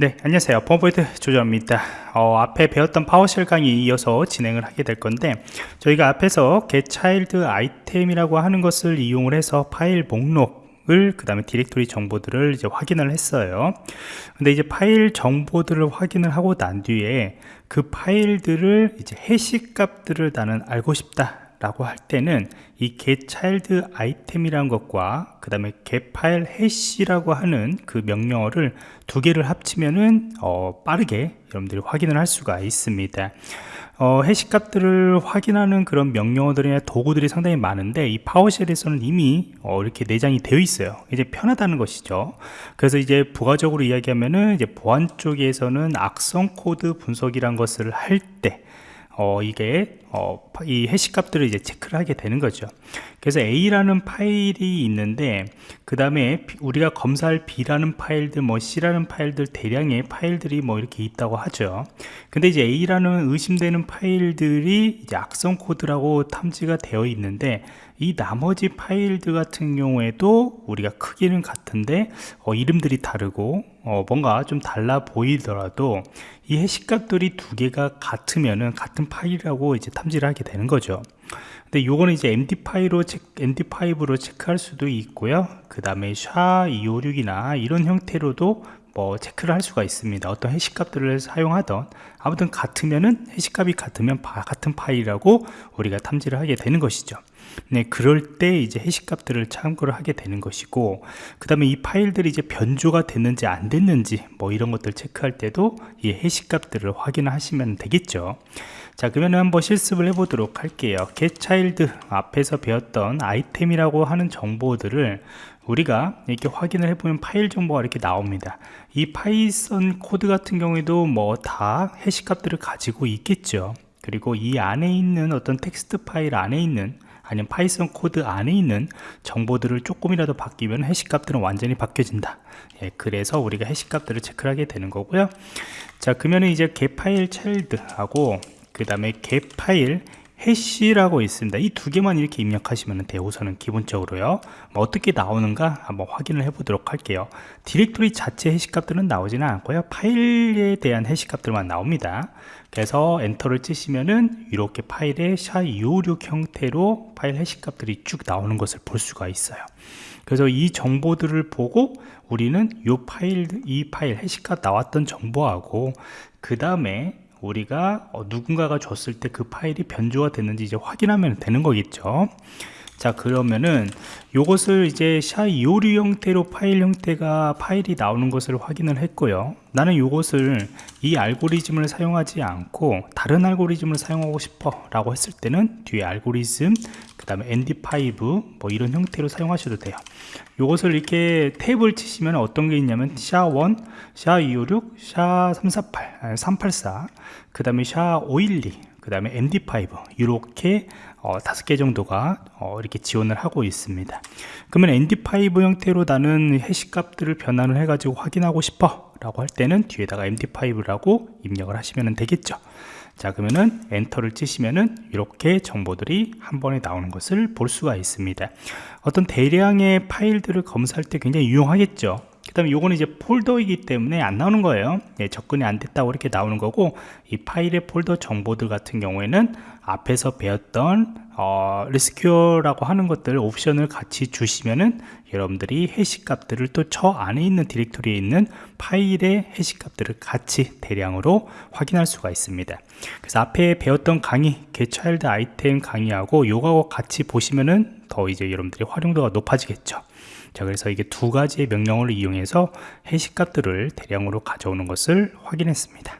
네 안녕하세요. 펌포인트 조정입니다. 어, 앞에 배웠던 파워쉘 강의 이어서 진행을 하게 될 건데 저희가 앞에서 getChild Item이라고 하는 것을 이용을 해서 파일 목록을 그 다음에 디렉토리 정보들을 이제 확인을 했어요. 근데 이제 파일 정보들을 확인을 하고 난 뒤에 그 파일들을 이제 해시 값들을 나는 알고 싶다 라고 할 때는 이 getChild Item이란 것과 그 다음에 getFile hash라고 하는 그 명령어를 두 개를 합치면은 어, 빠르게 여러분들이 확인을 할 수가 있습니다. 어, 해시 값들을 확인하는 그런 명령어들이나 도구들이 상당히 많은데 이 파워쉘에서는 이미 어, 이렇게 내장이 되어 있어요. 이제 편하다는 것이죠. 그래서 이제 부가적으로 이야기하면은 이제 보안 쪽에서는 악성 코드 분석이란 것을 할때 어, 이게 어, 이 해시 값들을 이제 체크를 하게 되는 거죠. 그래서 A라는 파일이 있는데 그 다음에 우리가 검사할 B라는 파일들 뭐 C라는 파일들 대량의 파일들이 뭐 이렇게 있다고 하죠. 근데 이제 A라는 의심되는 파일들이 이제 악성 코드라고 탐지가 되어 있는데 이 나머지 파일들 같은 경우에도 우리가 크기는 같은데 어, 이름들이 다르고 어, 뭔가 좀 달라 보이더라도 이 해시값들이 두 개가 같으면은 같은 파일이라고 이제 탐지를 하게 되는 거죠 근데 요거는 이제 MD5로 체크, MD5로 체크할 수도 있고요. 그 다음에 SHA-256이나 이런 형태로도 뭐 체크를 할 수가 있습니다. 어떤 해시값들을 사용하던. 아무튼 같으면은 해시값이 같으면 바, 같은 파일이라고 우리가 탐지를 하게 되는 것이죠. 네, 그럴 때 이제 해시값들을 참고를 하게 되는 것이고 그 다음에 이 파일들이 이제 변조가 됐는지 안 됐는지 뭐 이런 것들 체크할 때도 이 해시값들을 확인하시면 되겠죠 자 그러면 한번 실습을 해 보도록 할게요. getChild 앞에서 배웠던 Item이라고 하는 정보들을 우리가 이렇게 확인을 해보면 파일 정보가 이렇게 나옵니다. 이 파이썬 코드 같은 경우에도 뭐 다 해시 값들을 가지고 있겠죠. 그리고 이 안에 있는 어떤 텍스트 파일 안에 있는 아니면 파이썬 코드 안에 있는 정보들을 조금이라도 바뀌면 해시 값들은 완전히 바뀌어진다. 예, 그래서 우리가 해시 값들을 체크를 하게 되는 거고요. 자 그러면 이제 getFile child하고 그 다음에 getFile 해시라고 있습니다. 이 두 개만 이렇게 입력하시면 우선은 기본적으로요. 뭐 어떻게 나오는가 한번 확인을 해 보도록 할게요. 디렉토리 자체 해시 값들은 나오지는 않고요. 파일에 대한 해시 값들만 나옵니다. 그래서 엔터를 치시면은 이렇게 파일에 SHA-256 형태로 파일 해시 값들이 쭉 나오는 것을 볼 수가 있어요. 그래서 이 정보들을 보고 우리는 이 파일 이 파일 해시값 나왔던 정보하고 그 다음에 우리가 어, 누군가가 줬을 때 그 파일이 변조가 됐는지 이제 확인하면 되는 거겠죠 자 그러면은 요것을 이제 샤256 형태로 파일 형태가 파일이 나오는 것을 확인을 했고요. 나는 요것을 이 알고리즘을 사용하지 않고 다른 알고리즘을 사용하고 싶어 라고 했을 때는 뒤에 알고리즘 그 다음에 ND5 뭐 이런 형태로 사용하셔도 돼요. 요것을 이렇게 탭을 치시면 어떤 게 있냐면 샤1 샤256 샤348 384 그 다음에 샤512 그 다음에 MD5 이렇게 어, 다섯 개 정도가 어, 이렇게 지원을 하고 있습니다. 그러면 MD5 형태로 나는 해시 값들을 변환을 해 가지고 확인하고 싶어 라고 할 때는 뒤에다가 MD5라고 입력을 하시면 되겠죠. 자 그러면은 엔터를 치시면은 이렇게 정보들이 한 번에 나오는 것을 볼 수가 있습니다. 어떤 대량의 파일들을 검사할 때 굉장히 유용하겠죠 그 다음에 요거는 이제 폴더이기 때문에 안 나오는 거예요. 예, 접근이 안 됐다고 이렇게 나오는 거고 이 파일의 폴더 정보들 같은 경우에는 앞에서 배웠던 어, 리스큐어라고 하는 것들 옵션을 같이 주시면은 여러분들이 해시 값들을 또 저 안에 있는 디렉토리에 있는 파일의 해시 값들을 같이 대량으로 확인할 수가 있습니다. 그래서 앞에 배웠던 강의 Get-ChildItem 강의하고 요거하고 같이 보시면은 더 이제 여러분들이 활용도가 높아지겠죠 자 그래서 이게 두 가지의 명령어를 이용해서 해시 값들을 대량으로 가져오는 것을 확인했습니다